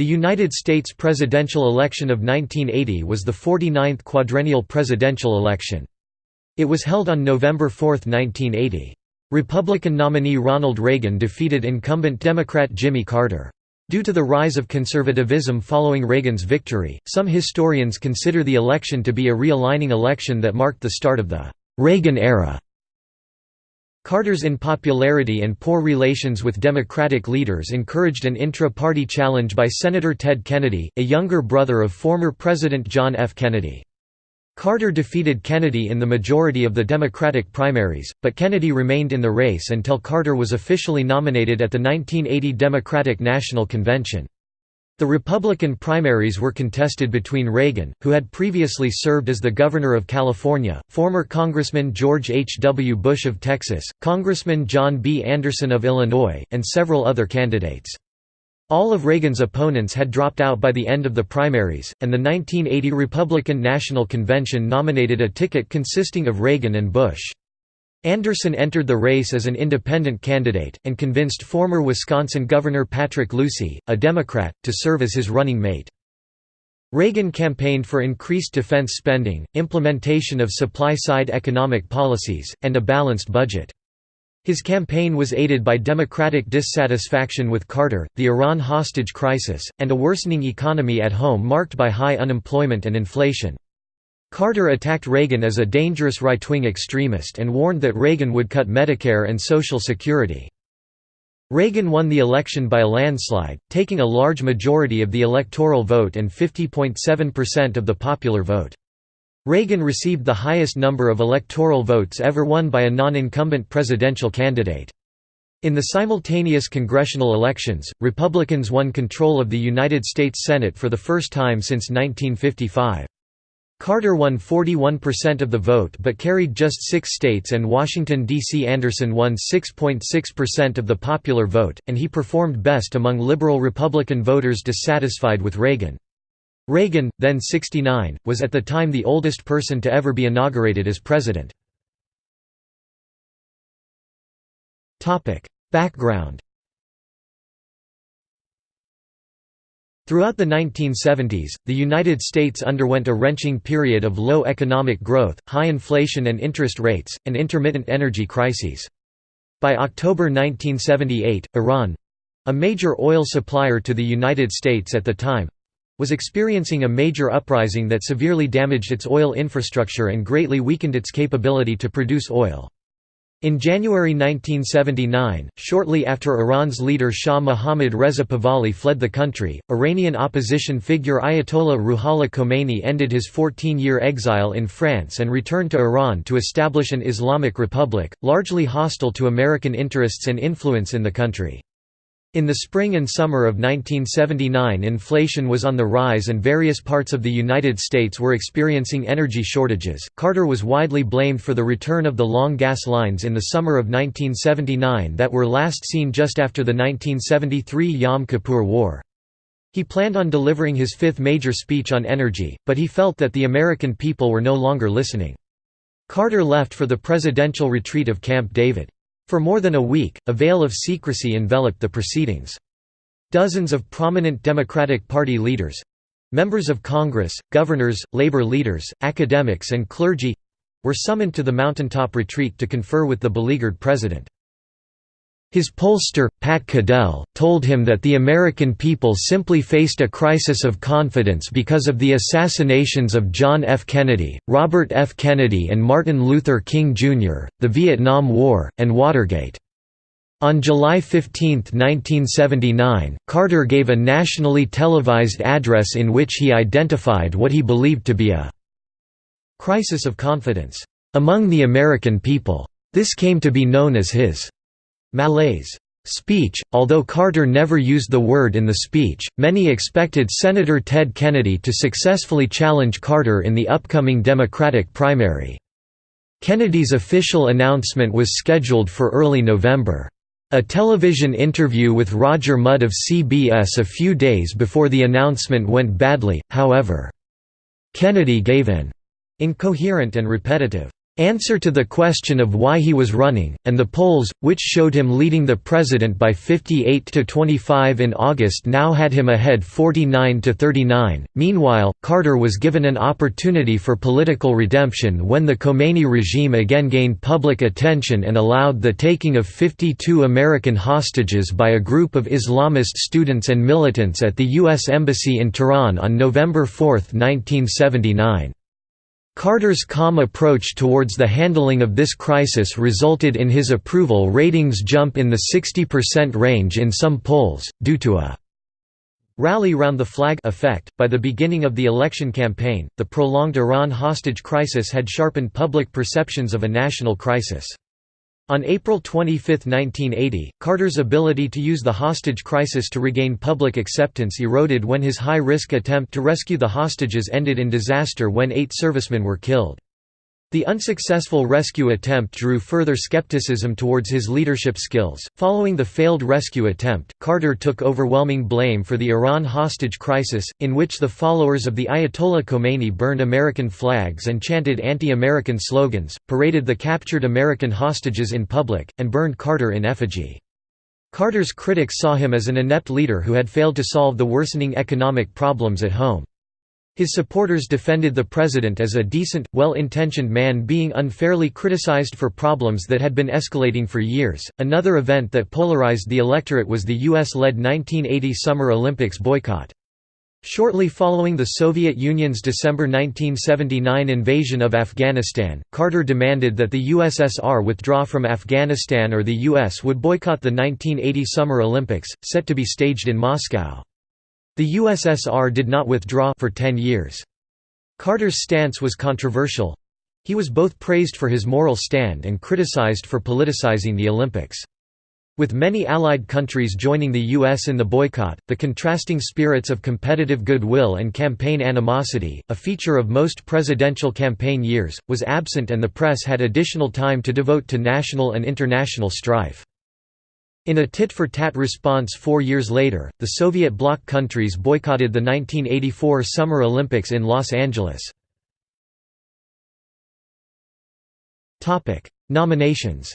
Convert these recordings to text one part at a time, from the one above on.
The United States presidential election of 1980 was the 49th quadrennial presidential election. It was held on November 4, 1980. Republican nominee Ronald Reagan defeated incumbent Democrat Jimmy Carter. Due to the rise of conservatism following Reagan's victory, some historians consider the election to be a realigning election that marked the start of the Reagan era. Carter's unpopularity and poor relations with Democratic leaders encouraged an intra-party challenge by Senator Ted Kennedy, a younger brother of former President John F. Kennedy. Carter defeated Kennedy in the majority of the Democratic primaries, but Kennedy remained in the race until Carter was officially nominated at the 1980 Democratic National Convention. The Republican primaries were contested between Reagan, who had previously served as the Governor of California, former Congressman George H. W. Bush of Texas, Congressman John B. Anderson of Illinois, and several other candidates. All of Reagan's opponents had dropped out by the end of the primaries, and the 1980 Republican National Convention nominated a ticket consisting of Reagan and Bush. Anderson entered the race as an independent candidate, and convinced former Wisconsin Governor Patrick Lucey, a Democrat, to serve as his running mate. Reagan campaigned for increased defense spending, implementation of supply-side economic policies, and a balanced budget. His campaign was aided by Democratic dissatisfaction with Carter, the Iran hostage crisis, and a worsening economy at home marked by high unemployment and inflation. Carter attacked Reagan as a dangerous right-wing extremist and warned that Reagan would cut Medicare and Social Security. Reagan won the election by a landslide, taking a large majority of the electoral vote and 50.7% of the popular vote. Reagan received the highest number of electoral votes ever won by a non-incumbent presidential candidate. In the simultaneous congressional elections, Republicans won control of the United States Senate for the first time since 1955. Carter won 41% of the vote but carried just six states and Washington, D.C. Anderson won 6.6% of the popular vote, and he performed best among liberal Republican voters dissatisfied with Reagan. Reagan, then 69, was at the time the oldest person to ever be inaugurated as president. Background Throughout the 1970s, the United States underwent a wrenching period of low economic growth, high inflation and interest rates, and intermittent energy crises. By October 1978, Iran—a major oil supplier to the United States at the time—was experiencing a major uprising that severely damaged its oil infrastructure and greatly weakened its capability to produce oil. In January 1979, shortly after Iran's leader Shah Mohammad Reza Pahlavi fled the country, Iranian opposition figure Ayatollah Ruhollah Khomeini ended his 14-year exile in France and returned to Iran to establish an Islamic republic, largely hostile to American interests and influence in the country. In the spring and summer of 1979 inflation was on the rise and various parts of the United States were experiencing energy shortages. Carter was widely blamed for the return of the long gas lines in the summer of 1979 that were last seen just after the 1973 Yom Kippur War. He planned on delivering his fifth major speech on energy, but he felt that the American people were no longer listening. Carter left for the presidential retreat of Camp David. For more than a week, a veil of secrecy enveloped the proceedings. Dozens of prominent Democratic Party leaders—members of Congress, governors, labor leaders, academics and clergy—were summoned to the mountaintop retreat to confer with the beleaguered president. His pollster, Pat Caddell, told him that the American people simply faced a crisis of confidence because of the assassinations of John F. Kennedy, Robert F. Kennedy and Martin Luther King Jr., the Vietnam War, and Watergate. On July 15, 1979, Carter gave a nationally televised address in which he identified what he believed to be a crisis of confidence among the American people. This came to be known as his malaise speech. Although Carter never used the word in the speech, many expected Senator Ted Kennedy to successfully challenge Carter in the upcoming Democratic primary. Kennedy's official announcement was scheduled for early November. A television interview with Roger Mudd of CBS a few days before the announcement went badly, however. Kennedy gave an incoherent and repetitive answer to the question of why he was running, and the polls, which showed him leading the president by 58 to 25 in August now had him ahead 49 to 39. Meanwhile, Carter was given an opportunity for political redemption when the Khomeini regime again gained public attention and allowed the taking of 52 American hostages by a group of Islamist students and militants at the U.S. Embassy in Tehran on November 4, 1979. Carter's calm approach towards the handling of this crisis resulted in his approval ratings jump in the 60% range in some polls, due to a rally round the flag effect. By the beginning of the election campaign, the prolonged Iran hostage crisis had sharpened public perceptions of a national crisis. On April 25, 1980, Carter's ability to use the hostage crisis to regain public acceptance eroded when his high-risk attempt to rescue the hostages ended in disaster when eight servicemen were killed. The unsuccessful rescue attempt drew further skepticism towards his leadership skills. Following the failed rescue attempt, Carter took overwhelming blame for the Iran hostage crisis, in which the followers of the Ayatollah Khomeini burned American flags and chanted anti American slogans, paraded the captured American hostages in public, and burned Carter in effigy. Carter's critics saw him as an inept leader who had failed to solve the worsening economic problems at home. His supporters defended the president as a decent, well-intentioned man being unfairly criticized for problems that had been escalating for years. Another event that polarized the electorate was the US-led 1980 Summer Olympics boycott. Shortly following the Soviet Union's December 1979 invasion of Afghanistan, Carter demanded that the USSR withdraw from Afghanistan or the US would boycott the 1980 Summer Olympics, set to be staged in Moscow. The USSR did not withdraw for 10 years. Carter's stance was controversial. He was both praised for his moral stand and criticized for politicizing the Olympics. With many Allied countries joining the U.S. in the boycott, the contrasting spirits of competitive goodwill and campaign animosity, a feature of most presidential campaign years, was absent and the press had additional time to devote to national and international strife. In a tit-for-tat response four years later, the Soviet bloc countries boycotted the 1984 Summer Olympics in Los Angeles. Nominations.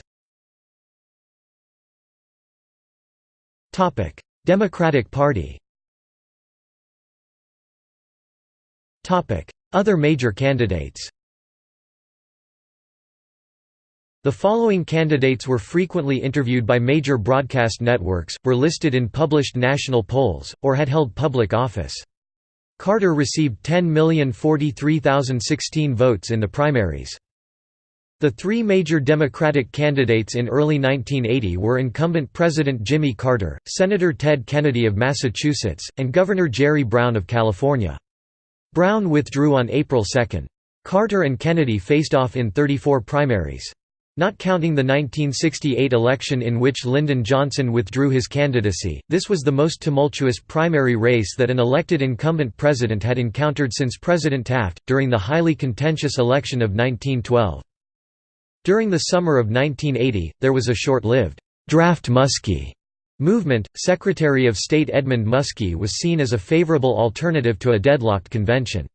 Democratic Party. Other major candidates The following candidates were frequently interviewed by major broadcast networks, were listed in published national polls, or had held public office. Carter received 10,043,016 votes in the primaries. The three major Democratic candidates in early 1980 were incumbent President Jimmy Carter, Senator Ted Kennedy of Massachusetts, and Governor Jerry Brown of California. Brown withdrew on April 2. Carter and Kennedy faced off in 34 primaries. Not counting the 1968 election in which Lyndon Johnson withdrew his candidacy, this was the most tumultuous primary race that an elected incumbent president had encountered since President Taft, during the highly contentious election of 1912. During the summer of 1980, there was a short-lived, "'Draft Muskie' movement. Secretary of State Edmund Muskie was seen as a favorable alternative to a deadlocked convention.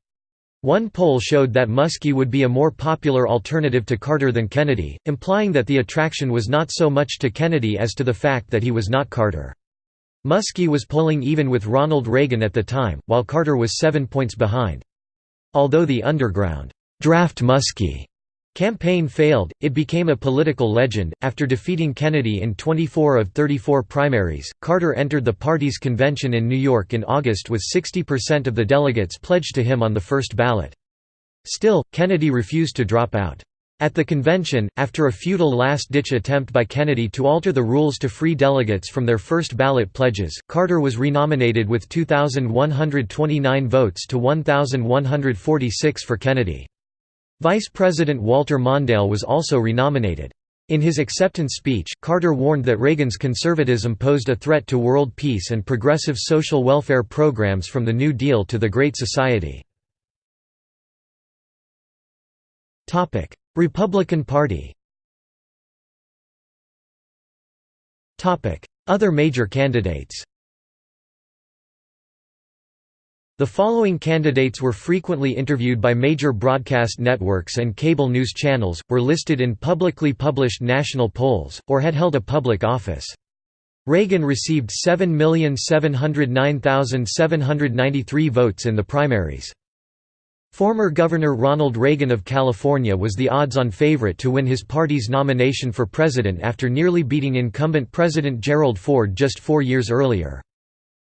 One poll showed that Muskie would be a more popular alternative to Carter than Kennedy, implying that the attraction was not so much to Kennedy as to the fact that he was not Carter. Muskie was polling even with Ronald Reagan at the time, while Carter was seven points behind. Although the underground, "'Draft Muskie' Campaign failed, it became a political legend. After defeating Kennedy in 24 of 34 primaries, Carter entered the party's convention in New York in August with 60% of the delegates pledged to him on the first ballot. Still, Kennedy refused to drop out. At the convention, after a futile last-ditch attempt by Kennedy to alter the rules to free delegates from their first ballot pledges, Carter was renominated with 2,129 votes to 1,146 for Kennedy. Vice President Walter Mondale was also renominated. In his acceptance speech, Carter warned that Reagan's conservatism posed a threat to world peace and progressive social welfare programs from the New Deal to the Great Society. Republican Party Other major candidates The following candidates were frequently interviewed by major broadcast networks and cable news channels, were listed in publicly published national polls, or had held a public office. Reagan received 7,709,793 votes in the primaries. Former Governor Ronald Reagan of California was the odds-on favorite to win his party's nomination for president after nearly beating incumbent President Gerald Ford just four years earlier.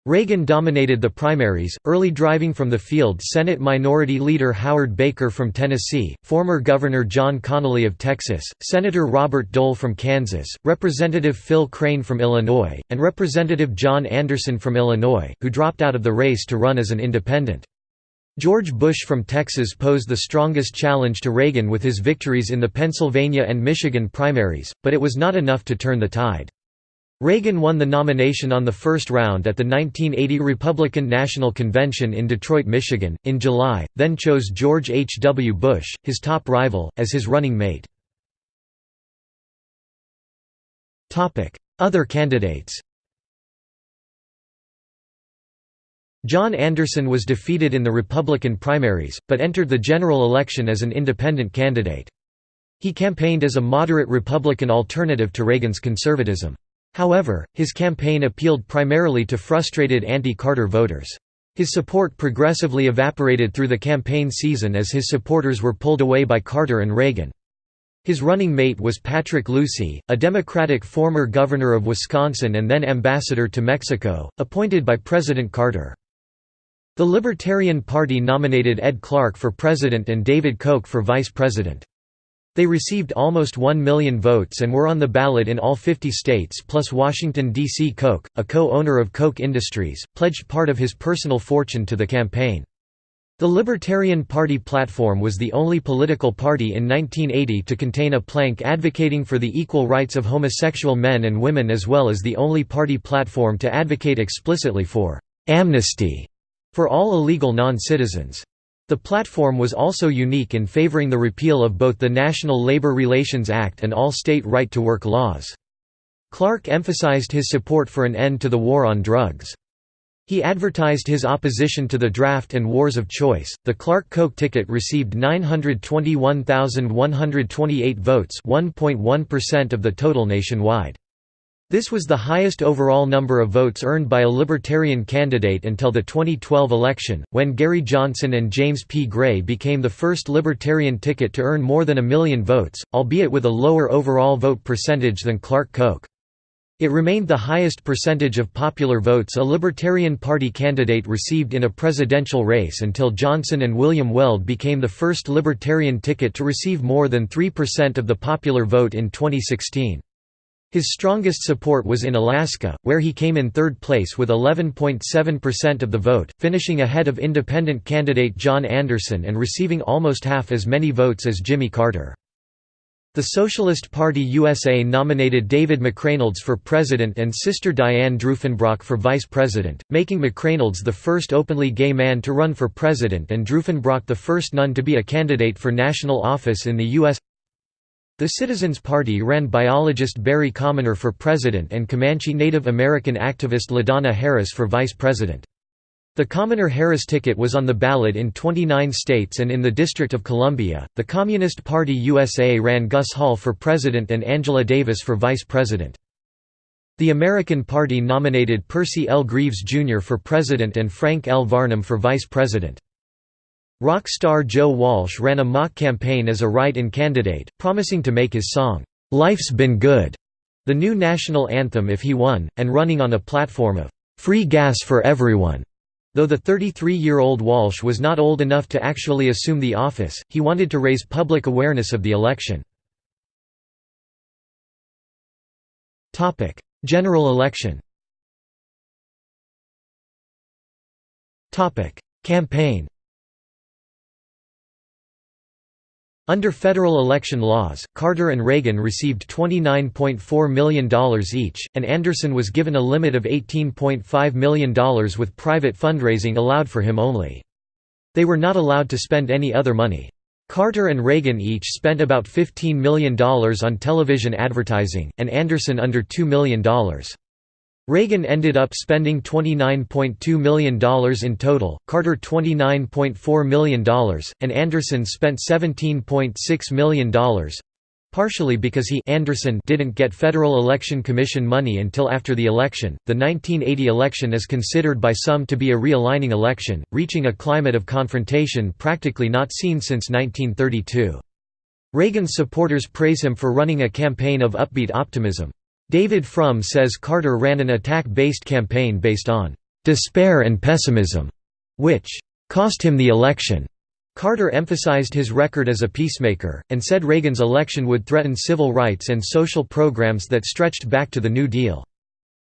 Reagan dominated the primaries, early driving from the field Senate Minority Leader Howard Baker from Tennessee, former Governor John Connally of Texas, Senator Robert Dole from Kansas, Representative Phil Crane from Illinois, and Representative John Anderson from Illinois, who dropped out of the race to run as an independent. George Bush from Texas posed the strongest challenge to Reagan with his victories in the Pennsylvania and Michigan primaries, but it was not enough to turn the tide. Reagan won the nomination on the first round at the 1980 Republican National Convention in Detroit, Michigan, in July, then chose George H. W. Bush, his top rival, as his running mate. Other candidates John Anderson was defeated in the Republican primaries, but entered the general election as an independent candidate. He campaigned as a moderate Republican alternative to Reagan's conservatism. However, his campaign appealed primarily to frustrated anti-Carter voters. His support progressively evaporated through the campaign season as his supporters were pulled away by Carter and Reagan. His running mate was Patrick Lucey, a Democratic former governor of Wisconsin and then ambassador to Mexico, appointed by President Carter. The Libertarian Party nominated Ed Clark for president and David Koch for vice president. They received almost 1 million votes and were on the ballot in all 50 states plus Washington, D.C. Koch, a co-owner of Koch Industries, pledged part of his personal fortune to the campaign. The Libertarian Party platform was the only political party in 1980 to contain a plank advocating for the equal rights of homosexual men and women as well as the only party platform to advocate explicitly for «amnesty» for all illegal non-citizens. The platform was also unique in favoring the repeal of both the National Labor Relations Act and all state right-to-work laws. Clark emphasized his support for an end to the war on drugs. He advertised his opposition to the draft and wars of choice. The Clark Koch ticket received 921,128 votes, 1.1% of the total nationwide. This was the highest overall number of votes earned by a Libertarian candidate until the 2012 election, when Gary Johnson and James P. Gray became the first Libertarian ticket to earn more than a million votes, albeit with a lower overall vote percentage than Clark Koch. It remained the highest percentage of popular votes a Libertarian Party candidate received in a presidential race until Johnson and William Weld became the first Libertarian ticket to receive more than 3% of the popular vote in 2016. His strongest support was in Alaska, where he came in third place with 11.7% of the vote, finishing ahead of independent candidate John Anderson and receiving almost half as many votes as Jimmy Carter. The Socialist Party USA nominated David McReynolds for president and sister Diane Drufenbrock for vice president, making McReynolds the first openly gay man to run for president and Drufenbrock the first nun to be a candidate for national office in the U.S. The Citizens Party ran biologist Barry Commoner for president and Comanche Native American activist LaDonna Harris for vice president. The Commoner-Harris ticket was on the ballot in 29 states and in the District of Columbia. The Communist Party USA ran Gus Hall for president and Angela Davis for vice president. The American Party nominated Percy L. Greaves Jr. for president and Frank L. Varnum for vice president. Rock star Joe Walsh ran a mock campaign as a write-in candidate, promising to make his song, "'Life's Been Good' the new national anthem if he won, and running on a platform of "'free gas for everyone'". Though the 33-year-old Walsh was not old enough to actually assume the office, he wanted to raise public awareness of the election. General election Campaign Under federal election laws, Carter and Reagan received $29.4 million each, and Anderson was given a limit of $18.5 million with private fundraising allowed for him only. They were not allowed to spend any other money. Carter and Reagan each spent about $15 million on television advertising, and Anderson under $2 million. Reagan ended up spending $29.2 million in total, Carter $29.4 million, and Anderson spent $17.6 million, partially because he Anderson didn't get Federal Election Commission money until after the election. The 1980 election is considered by some to be a realigning election, reaching a climate of confrontation practically not seen since 1932. Reagan's supporters praise him for running a campaign of upbeat optimism. David Frum says Carter ran an attack-based campaign based on despair and pessimism, which cost him the election. Carter emphasized his record as a peacemaker, and said Reagan's election would threaten civil rights and social programs that stretched back to the New Deal.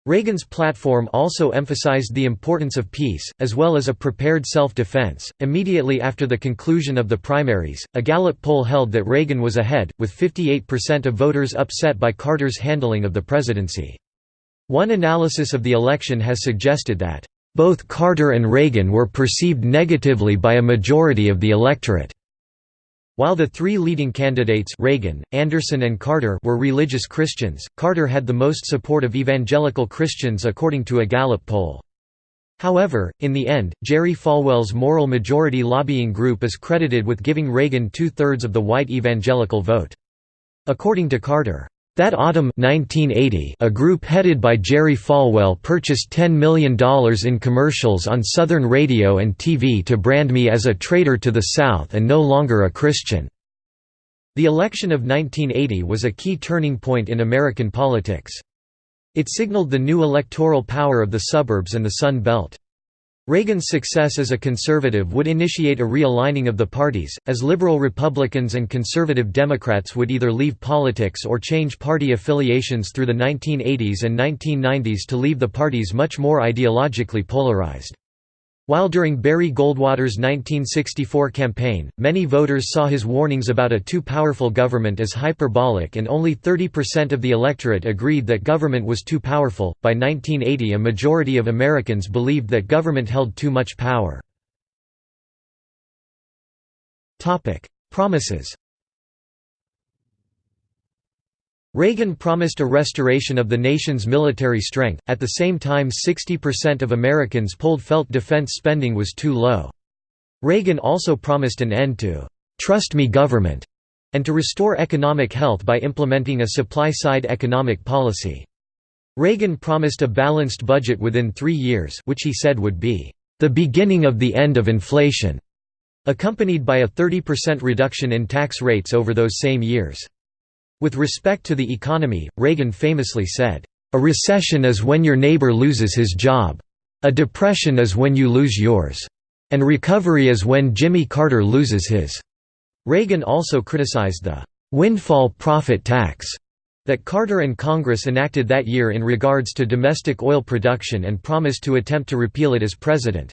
Reagan's platform also emphasized the importance of peace, as well as a prepared self defense. Immediately after the conclusion of the primaries, a Gallup poll held that Reagan was ahead, with 58% of voters upset by Carter's handling of the presidency. One analysis of the election has suggested that, both Carter and Reagan were perceived negatively by a majority of the electorate. While the three leading candidates Reagan, Anderson and Carter were religious Christians, Carter had the most support of evangelical Christians according to a Gallup poll. However, in the end, Jerry Falwell's Moral Majority lobbying group is credited with giving Reagan two-thirds of the white evangelical vote. According to Carter, that autumn 1980, a group headed by Jerry Falwell purchased $10 million in commercials on Southern radio and TV to brand me as a traitor to the South and no longer a Christian. The election of 1980 was a key turning point in American politics. It signaled the new electoral power of the suburbs and the Sun Belt. Reagan's success as a conservative would initiate a realigning of the parties, as liberal Republicans and conservative Democrats would either leave politics or change party affiliations through the 1980s and 1990s to leave the parties much more ideologically polarized. While during Barry Goldwater's 1964 campaign, many voters saw his warnings about a too powerful government as hyperbolic and only 30% of the electorate agreed that government was too powerful, by 1980 a majority of Americans believed that government held too much power. Promises Reagan promised a restoration of the nation's military strength, at the same time 60% of Americans polled felt defense spending was too low. Reagan also promised an end to «trust me government» and to restore economic health by implementing a supply-side economic policy. Reagan promised a balanced budget within three years which he said would be «the beginning of the end of inflation», accompanied by a 30% reduction in tax rates over those same years. With respect to the economy, Reagan famously said, "...a recession is when your neighbor loses his job. A depression is when you lose yours. And recovery is when Jimmy Carter loses his." Reagan also criticized the "...windfall profit tax." that Carter and Congress enacted that year in regards to domestic oil production and promised to attempt to repeal it as president.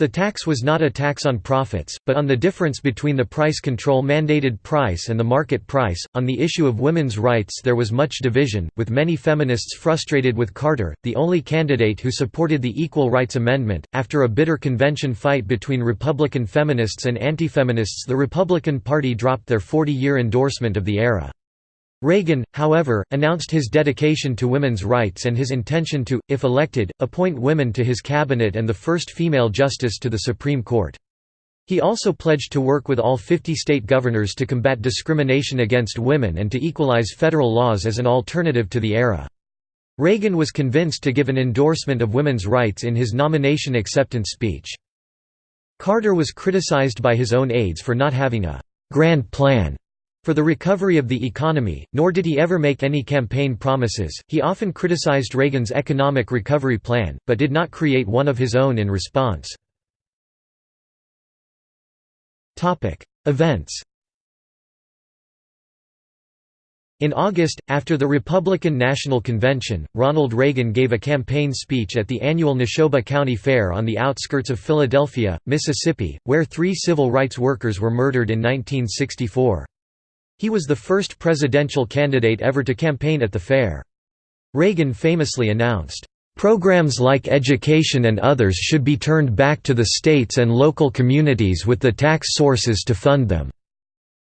The tax was not a tax on profits, but on the difference between the price control mandated price and the market price. On the issue of women's rights, there was much division, with many feminists frustrated with Carter, the only candidate who supported the Equal Rights Amendment. After a bitter convention fight between Republican feminists and anti-feminists, the Republican Party dropped their 40 year endorsement of the ERA. Reagan, however, announced his dedication to women's rights and his intention to, if elected, appoint women to his cabinet and the first female justice to the Supreme Court. He also pledged to work with all 50 state governors to combat discrimination against women and to equalize federal laws as an alternative to the ERA. Reagan was convinced to give an endorsement of women's rights in his nomination acceptance speech. Carter was criticized by his own aides for not having a «grand plan» for the recovery of the economy, nor did he ever make any campaign promises. He often criticized Reagan's economic recovery plan, but did not create one of his own in response. Topic: Events. In August, after the Republican National Convention, Ronald Reagan gave a campaign speech at the annual Neshoba County Fair on the outskirts of Philadelphia, Mississippi, where three civil rights workers were murdered in 1964. He was the first presidential candidate ever to campaign at the fair. Reagan famously announced, "...programs like education and others should be turned back to the states and local communities with the tax sources to fund them.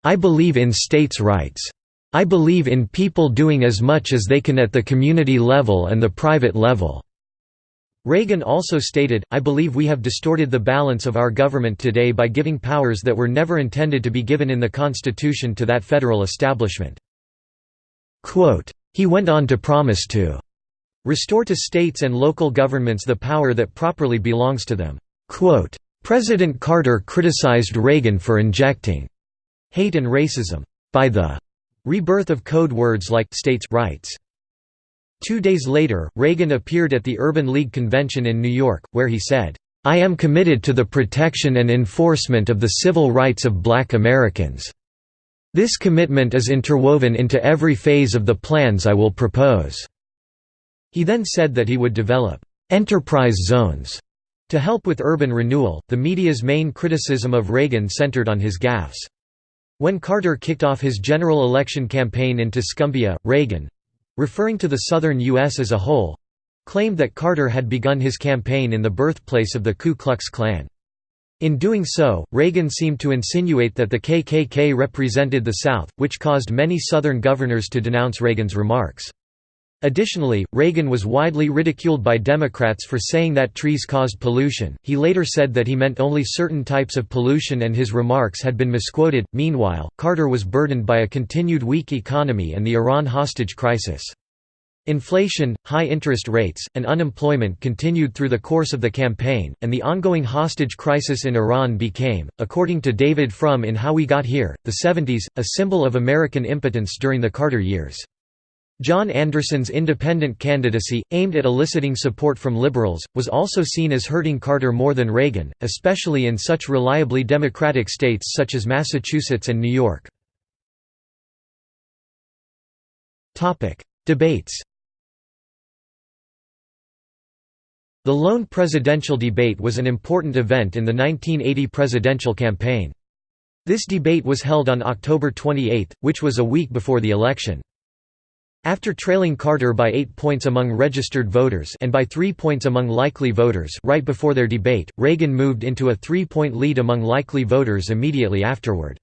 I believe in states' rights." "'I believe in people doing as much as they can at the community level and the private level." Reagan also stated, I believe we have distorted the balance of our government today by giving powers that were never intended to be given in the Constitution to that federal establishment. Quote, he went on to promise to restore to states and local governments the power that properly belongs to them. Quote, President Carter criticized Reagan for injecting hate and racism by the rebirth of code words like states' rights. Two days later, Reagan appeared at the Urban League Convention in New York, where he said, "'I am committed to the protection and enforcement of the civil rights of black Americans. This commitment is interwoven into every phase of the plans I will propose." He then said that he would develop «enterprise zones» to help with urban renewal. The media's main criticism of Reagan centered on his gaffes. When Carter kicked off his general election campaign in Tuscumbia, Reagan, referring to the southern U.S. as a whole, claimed that Carter had begun his campaign in the birthplace of the Ku Klux Klan. In doing so, Reagan seemed to insinuate that the KKK represented the South, which caused many Southern governors to denounce Reagan's remarks. Additionally, Reagan was widely ridiculed by Democrats for saying that trees caused pollution. He later said that he meant only certain types of pollution and his remarks had been misquoted. Meanwhile, Carter was burdened by a continued weak economy and the Iran hostage crisis. Inflation, high interest rates, and unemployment continued through the course of the campaign, and the ongoing hostage crisis in Iran became, according to David Frum in How We Got Here, the 70s, a symbol of American impotence during the Carter years. John Anderson's independent candidacy, aimed at eliciting support from liberals, was also seen as hurting Carter more than Reagan, especially in such reliably Democratic states such as Massachusetts and New York. Debates The lone presidential debate was an important event in the 1980 presidential campaign. This debate was held on October 28, which was a week before the election. After trailing Carter by eight points among registered voters and by three points among likely voters right before their debate, Reagan moved into a three-point lead among likely voters immediately afterward.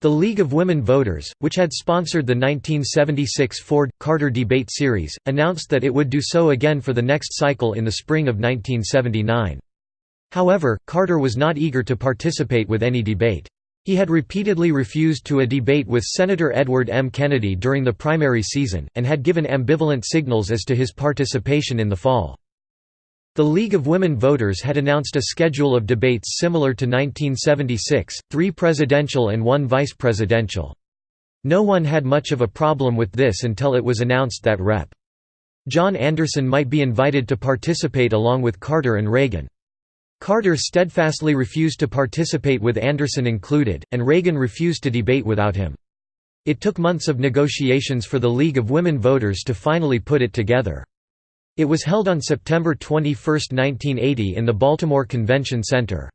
The League of Women Voters, which had sponsored the 1976 Ford-Carter debate series, announced that it would do so again for the next cycle in the spring of 1979. However, Carter was not eager to participate with any debate. He had repeatedly refused to a debate with Senator Edward M. Kennedy during the primary season, and had given ambivalent signals as to his participation in the fall. The League of Women Voters had announced a schedule of debates similar to 1976, three presidential and one vice presidential. No one had much of a problem with this until it was announced that Rep. John Anderson might be invited to participate along with Carter and Reagan. Carter steadfastly refused to participate with Anderson included, and Reagan refused to debate without him. It took months of negotiations for the League of Women Voters to finally put it together. It was held on September 21, 1980 in the Baltimore Convention Center.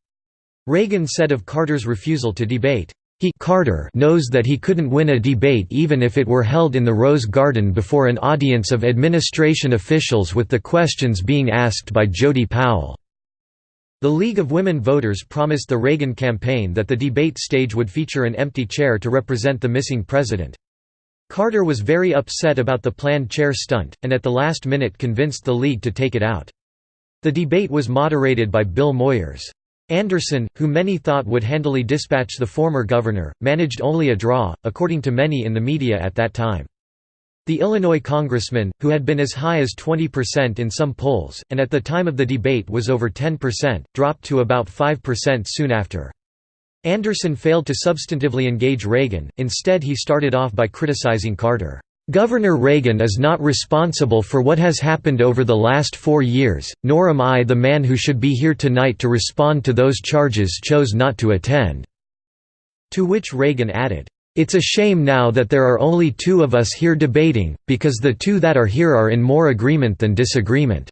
Reagan said of Carter's refusal to debate, he Carter knows that he couldn't win a debate even if it were held in the Rose Garden before an audience of administration officials with the questions being asked by Jody Powell. The League of Women Voters promised the Reagan campaign that the debate stage would feature an empty chair to represent the missing president. Carter was very upset about the planned chair stunt, and at the last minute convinced the League to take it out. The debate was moderated by Bill Moyers. Anderson, who many thought would handily dispatch the former governor, managed only a draw, according to many in the media at that time. The Illinois congressman, who had been as high as 20% in some polls, and at the time of the debate was over 10%, dropped to about 5% soon after. Anderson failed to substantively engage Reagan, instead he started off by criticizing Carter. Governor Reagan is not responsible for what has happened over the last four years, nor am I the man who should be here tonight to respond to those charges chose not to attend." To which Reagan added, it's a shame now that there are only two of us here debating, because the two that are here are in more agreement than disagreement."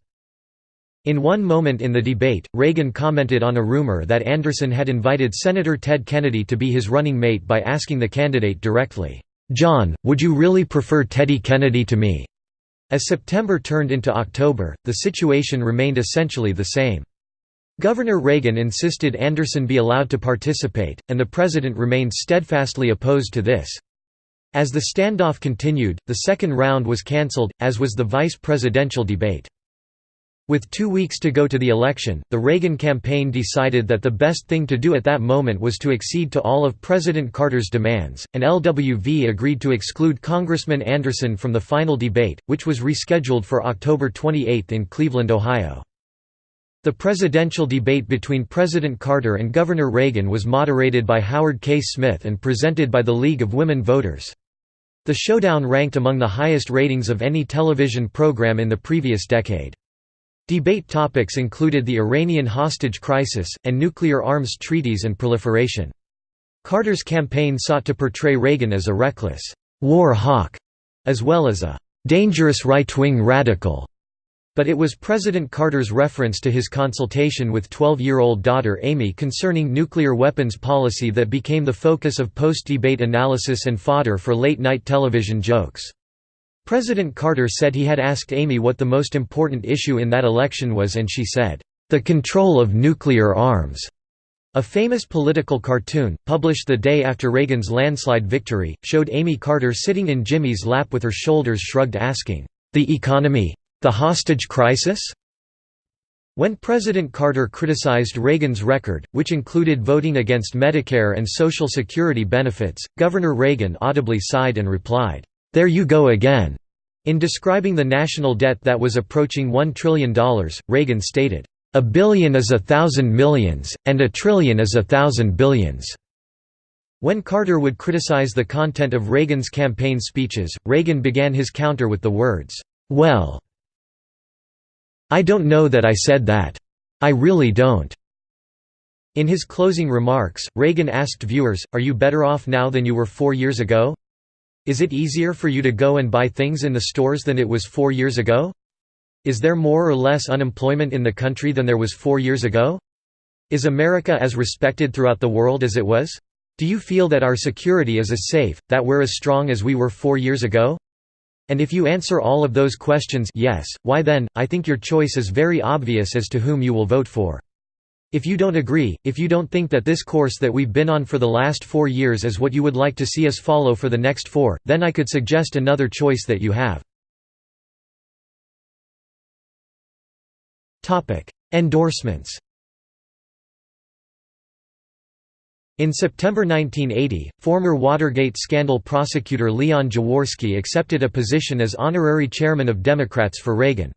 In one moment in the debate, Reagan commented on a rumor that Anderson had invited Senator Ted Kennedy to be his running mate by asking the candidate directly, "'John, would you really prefer Teddy Kennedy to me?' As September turned into October, the situation remained essentially the same. Governor Reagan insisted Anderson be allowed to participate, and the president remained steadfastly opposed to this. As the standoff continued, the second round was cancelled, as was the vice presidential debate. With two weeks to go to the election, the Reagan campaign decided that the best thing to do at that moment was to accede to all of President Carter's demands, and LWV agreed to exclude Congressman Anderson from the final debate, which was rescheduled for October 28 in Cleveland, Ohio. The presidential debate between President Carter and Governor Reagan was moderated by Howard K. Smith and presented by the League of Women Voters. The showdown ranked among the highest ratings of any television program in the previous decade. Debate topics included the Iranian hostage crisis, and nuclear arms treaties and proliferation. Carter's campaign sought to portray Reagan as a reckless war hawk, as well as a dangerous right-wing radical. But it was President Carter's reference to his consultation with 12-year-old daughter Amy concerning nuclear weapons policy that became the focus of post-debate analysis and fodder for late-night television jokes. President Carter said he had asked Amy what the most important issue in that election was and she said, "...the control of nuclear arms." A famous political cartoon, published the day after Reagan's landslide victory, showed Amy Carter sitting in Jimmy's lap with her shoulders shrugged asking, "'The economy? The hostage crisis? When President Carter criticized Reagan's record, which included voting against Medicare and Social Security benefits, Governor Reagan audibly sighed and replied, "'There you go again." In describing the national debt that was approaching $1 trillion, Reagan stated, "'A billion is a thousand millions, and a trillion is a thousand billions." When Carter would criticize the content of Reagan's campaign speeches, Reagan began his counter with the words, "'Well, I don't know that I said that. I really don't." In his closing remarks, Reagan asked viewers, Are you better off now than you were four years ago? Is it easier for you to go and buy things in the stores than it was four years ago? Is there more or less unemployment in the country than there was four years ago? Is America as respected throughout the world as it was? Do you feel that our security is as safe, that we're as strong as we were four years ago? And if you answer all of those questions yes, why then, I think your choice is very obvious as to whom you will vote for. If you don't agree, if you don't think that this course that we've been on for the last four years is what you would like to see us follow for the next four, then I could suggest another choice that you have. Endorsements In September 1980, former Watergate scandal prosecutor Leon Jaworski accepted a position as honorary chairman of Democrats for Reagan.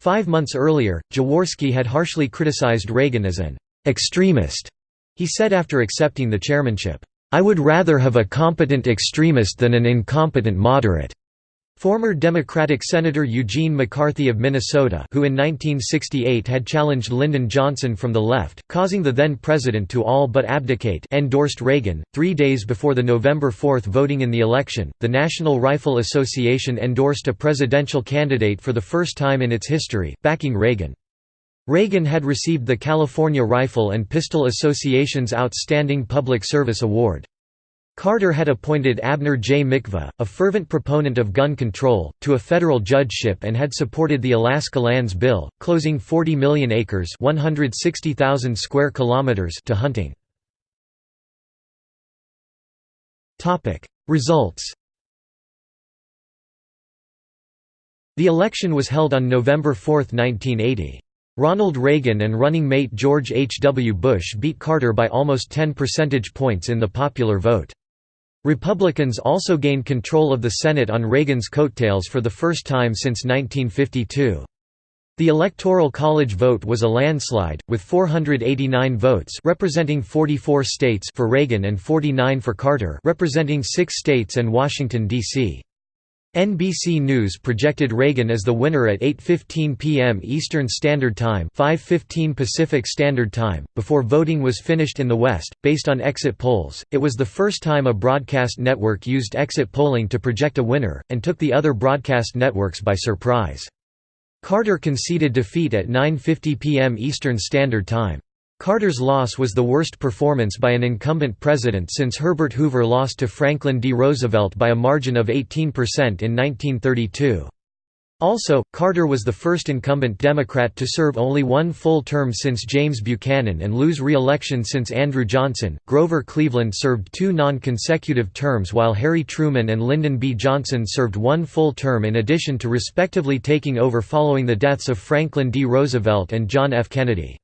Five months earlier, Jaworski had harshly criticized Reagan as an extremist. He said after accepting the chairmanship, "'I would rather have a competent extremist than an incompetent moderate.' Former Democratic Senator Eugene McCarthy of Minnesota who in 1968 had challenged Lyndon Johnson from the left, causing the then-president to all but abdicate endorsed Reagan. Three days before the November 4 voting in the election, the National Rifle Association endorsed a presidential candidate for the first time in its history, backing Reagan. Reagan had received the California Rifle and Pistol Association's Outstanding Public Service Award. Carter had appointed Abner J. Mikva, a fervent proponent of gun control, to a federal judgeship and had supported the Alaska Lands Bill, closing 40 million acres (160,000 square kilometers) to hunting. Results. The election was held on November 4, 1980. Ronald Reagan and running mate George H. W. Bush beat Carter by almost 10 percentage points in the popular vote. Republicans also gained control of the Senate on Reagan's coattails for the first time since 1952. The Electoral College vote was a landslide, with 489 votes representing 44 states for Reagan and 49 for Carter representing six states and Washington, D.C. NBC News projected Reagan as the winner at 8:15 p.m. Eastern Standard Time, 5:15 Pacific Standard Time, before voting was finished in the West. Based on exit polls, it was the first time a broadcast network used exit polling to project a winner and took the other broadcast networks by surprise. Carter conceded defeat at 9:50 p.m. Eastern Standard Time. Carter's loss was the worst performance by an incumbent president since Herbert Hoover lost to Franklin D. Roosevelt by a margin of 18% in 1932. Also, Carter was the first incumbent Democrat to serve only one full term since James Buchanan and lose re-election since Andrew Johnson. Grover Cleveland served two non-consecutive terms while Harry Truman and Lyndon B. Johnson served one full term in addition to respectively taking over following the deaths of Franklin D. Roosevelt and John F. Kennedy.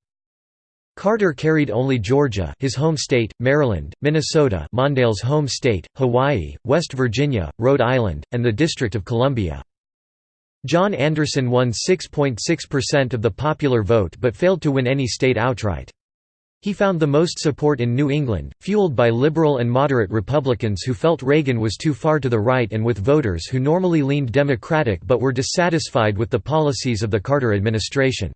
Carter carried only Georgia his home state, Maryland, Minnesota Mondale's home state, Hawaii, West Virginia, Rhode Island, and the District of Columbia. John Anderson won 6.6% of the popular vote but failed to win any state outright. He found the most support in New England, fueled by liberal and moderate Republicans who felt Reagan was too far to the right and with voters who normally leaned Democratic but were dissatisfied with the policies of the Carter administration.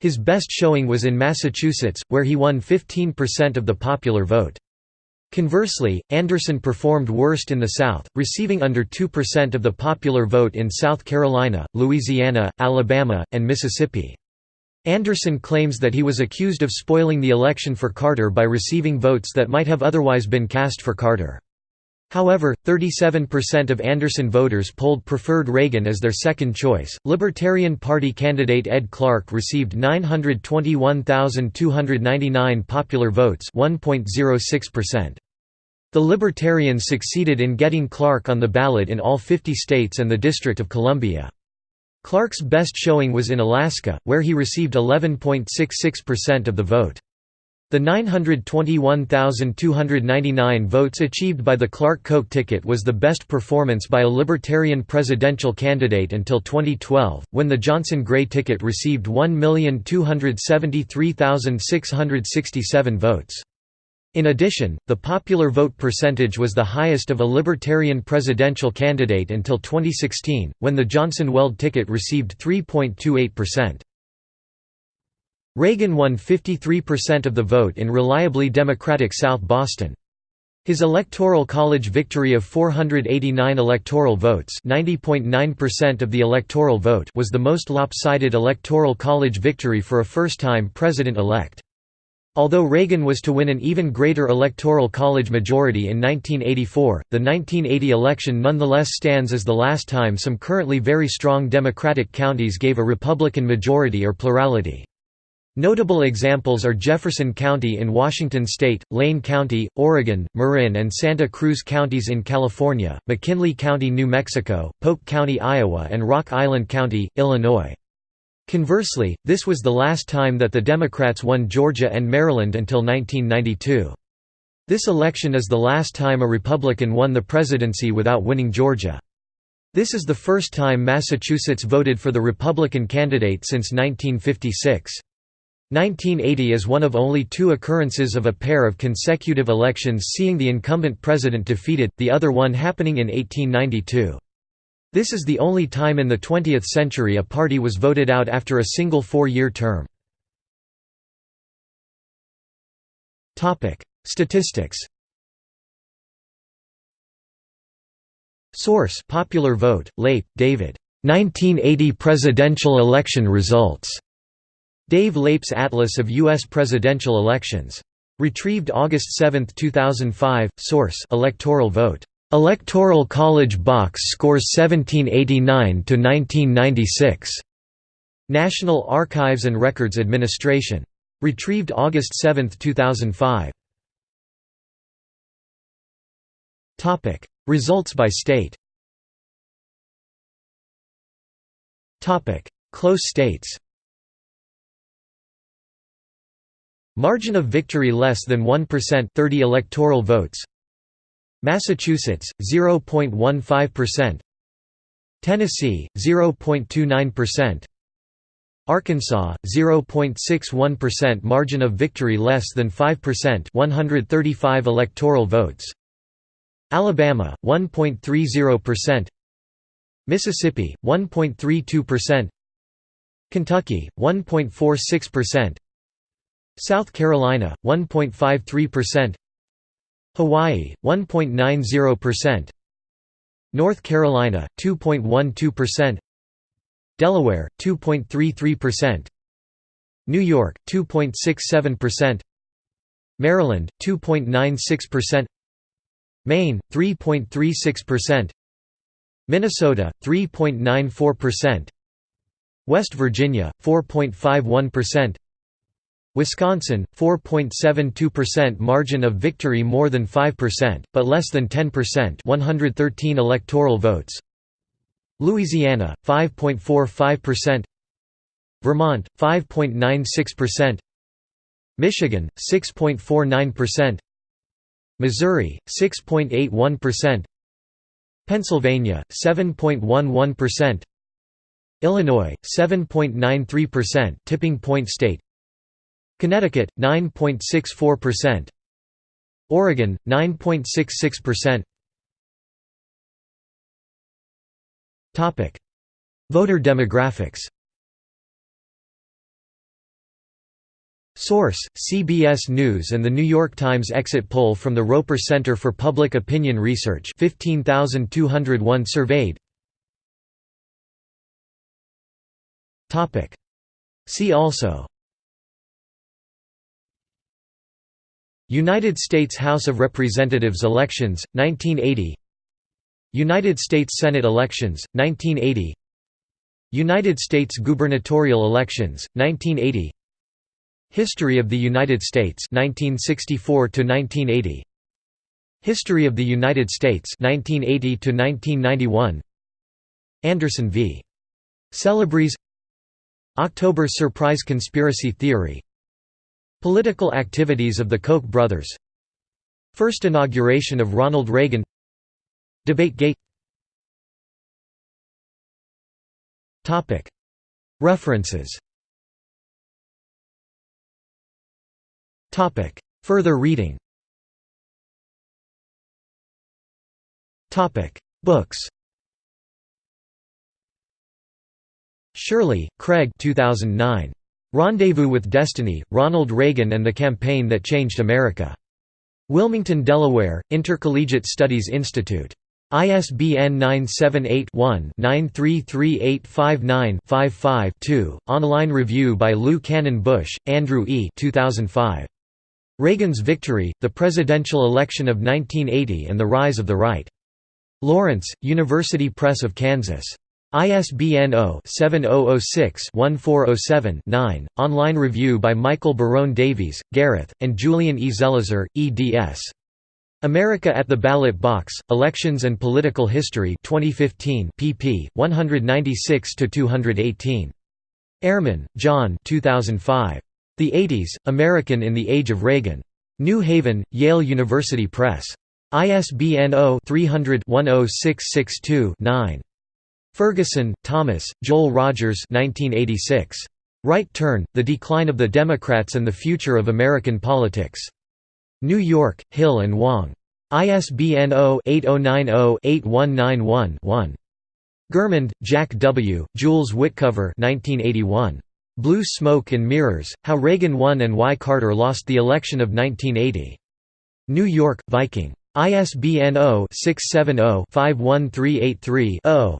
His best showing was in Massachusetts, where he won 15% of the popular vote. Conversely, Anderson performed worst in the South, receiving under 2% of the popular vote in South Carolina, Louisiana, Alabama, and Mississippi. Anderson claims that he was accused of spoiling the election for Carter by receiving votes that might have otherwise been cast for Carter. However, 37% of Anderson voters polled preferred Reagan as their second choice. Libertarian Party candidate Ed Clark received 921,299 popular votes, 1.06%. The Libertarians succeeded in getting Clark on the ballot in all 50 states and the District of Columbia. Clark's best showing was in Alaska, where he received 11.66% of the vote. The 921,299 votes achieved by the Clark-Koch ticket was the best performance by a Libertarian presidential candidate until 2012, when the Johnson-Gray ticket received 1,273,667 votes. In addition, the popular vote percentage was the highest of a Libertarian presidential candidate until 2016, when the Johnson-Weld ticket received 3.28%. Reagan won 53% of the vote in reliably Democratic South Boston. His Electoral College victory of 489 electoral votes (90.9% of the electoral vote) was the most lopsided Electoral College victory for a first-time president-elect. Although Reagan was to win an even greater Electoral College majority in 1984, the 1980 election nonetheless stands as the last time some currently very strong Democratic counties gave a Republican majority or plurality. Notable examples are Jefferson County in Washington state, Lane County, Oregon, Marin and Santa Cruz counties in California, McKinley County, New Mexico, Polk County, Iowa and Rock Island County, Illinois. Conversely, this was the last time that the Democrats won Georgia and Maryland until 1992. This election is the last time a Republican won the presidency without winning Georgia. This is the first time Massachusetts voted for the Republican candidate since 1956. 1980 is one of only two occurrences of a pair of consecutive elections seeing the incumbent president defeated, the other one happening in 1892. This is the only time in the 20th century a party was voted out after a single four-year term. Statistics Source Popular Vote, Leip, David. 1980 presidential election results. Dave Leip's Atlas of U.S. Presidential Elections. Retrieved August 7, 2005. Source Electoral Vote. Electoral College Box Scores 1789–1996. National Archives and Records Administration. Retrieved August 7, 2005. Results by state Close states Margin of victory less than 1% 30 electoral votes. Massachusetts 0.15%, Tennessee 0.29%, Arkansas 0.61% margin of victory less than 5% 135 electoral votes. Alabama 1.30% Mississippi 1.32% Kentucky 1.46% South Carolina 1.53% Hawaii 1.90%, North Carolina 2.12%, Delaware 2.33%, New York 2.67%, Maryland 2.96%, Maine 3.36%, Minnesota 3.94%, West Virginia 4.51%, Wisconsin 4.72% margin of victory more than 5%, but less than 10%, 113 electoral votes. Louisiana 5.45%, Vermont 5.96%, Michigan 6.49%, Missouri 6.81%, Pennsylvania 7.11%, Illinois 7.93% tipping point state Connecticut 9.64% Oregon 9.66% Topic. Voter demographics. Source: CBS News and The New York Times exit poll from the Roper Center for Public Opinion Research 15201 surveyed. Topic: See also United States House of Representatives elections, 1980 United States Senate elections, 1980 United States gubernatorial elections, 1980 History of the United States 1964 to 1980 History of the United States 1980 to 1991 Anderson v. Celebrezze October Surprise Conspiracy Theory Political activities of the Koch brothers. First inauguration of Ronald Reagan. Debategate. References. Further reading. Books. Shirley, Craig. 2009. Rendezvous with Destiny, Ronald Reagan and the Campaign That Changed America. Wilmington, Delaware, Intercollegiate Studies Institute. ISBN 978-1-933859-55-2, online review by Lou Cannon Busch, Andrew E. 2005. Reagan's Victory, The Presidential Election of 1980 and the Rise of the Right. Lawrence, University Press of Kansas. ISBN 0-7006-1407-9, online review by Michael Barone Davies, Gareth, and Julian E. Zelizer, eds. America at the Ballot Box, Elections and Political History 2015 pp. 196–218. Ehrman, John 2005. The 80s, American in the Age of Reagan. New Haven, Yale University Press. ISBN 0-300-10662-9. Ferguson, Thomas, Joel Rogers 1986. Right Turn, The Decline of the Democrats and the Future of American Politics. New York, Hill and Wang. ISBN 0-8090-8191-1. Germond, Jack W., Jules Witcover 1981. Blue Smoke and Mirrors, How Reagan Won and Why Carter Lost the Election of 1980. New York, Viking. ISBN 0-670-51383-0.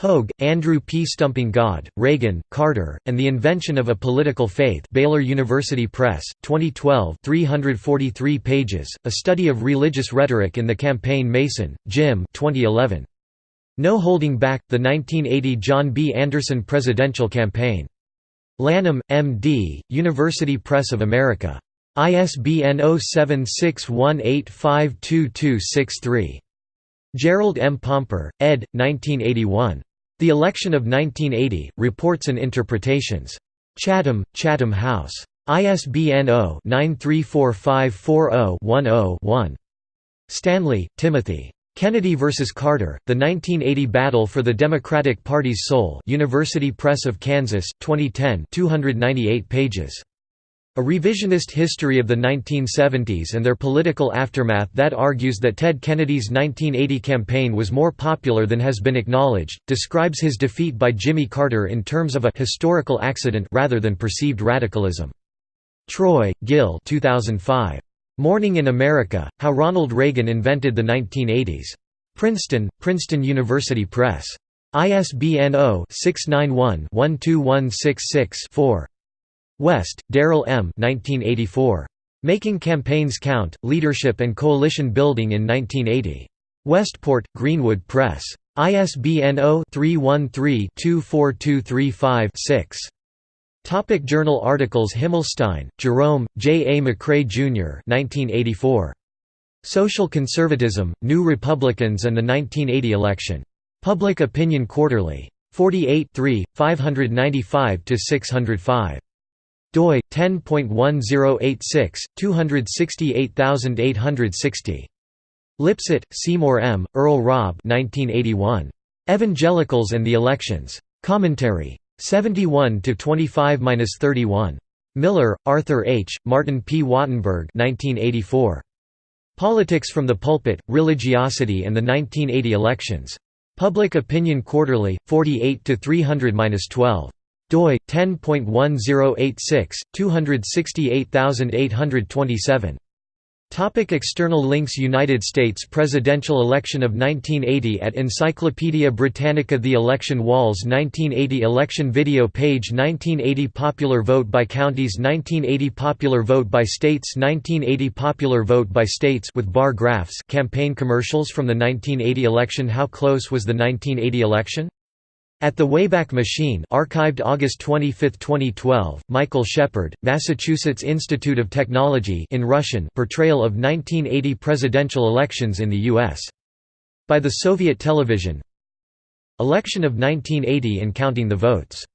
Hogue, Andrew P. Stumping God, Reagan, Carter, and the Invention of a Political Faith Baylor University Press, 2012 343 pages, A Study of Religious Rhetoric in the Campaign Mason, Jim 2011. No Holding Back, The 1980 John B. Anderson Presidential Campaign. Lanham, M.D., University Press of America. ISBN 0761852263. Gerald M. Pomper, ed. 1981. The Election of 1980, Reports and Interpretations. Chatham, Chatham House. ISBN 0-934540-10-1. Stanley, Timothy. Kennedy vs. Carter, The 1980 Battle for the Democratic Party's Soul University Press of Kansas, 2010 298 pages. A revisionist history of the 1970s and their political aftermath that argues that Ted Kennedy's 1980 campaign was more popular than has been acknowledged, describes his defeat by Jimmy Carter in terms of a «historical accident» rather than perceived radicalism. Troy, Gil 2005. Morning in America, How Ronald Reagan Invented the 1980s. Princeton, Princeton University Press. ISBN 0-691-12166-4. West, Darrell M. 1984. Making Campaigns Count, Leadership and Coalition Building in 1980. Westport, Greenwood Press. ISBN 0-313-24235-6. Topic journal articles Himmelstein, Jerome, J. A. McRae, Jr. 1984. Social Conservatism, New Republicans and the 1980 Election. Public Opinion Quarterly. 48 595–605 doi 10.1086 268860 Lipset, Seymour M., Earl Raab 1981. Evangelicals and the Elections. Commentary. 71 to 25-31. Miller, Arthur H., Martin P. Wattenberg 1984. Politics from the Pulpit, Religiosity and the 1980 Elections. Public Opinion Quarterly, 48 to 300-12 doi 10.1086 268827 Topic external links United States presidential election of 1980 at Encyclopaedia Britannica The Election Walls 1980 Election video page 1980 Popular vote by counties 1980 Popular vote by states 1980 Popular vote by states with bar graphs campaign commercials from the 1980 election How close was the 1980 election? At the Wayback Machine archived August 25, 2012, Michael Shepard, Massachusetts Institute of Technology in Russian portrayal of 1980 presidential elections in the U.S. By the Soviet television Election of 1980 and counting the votes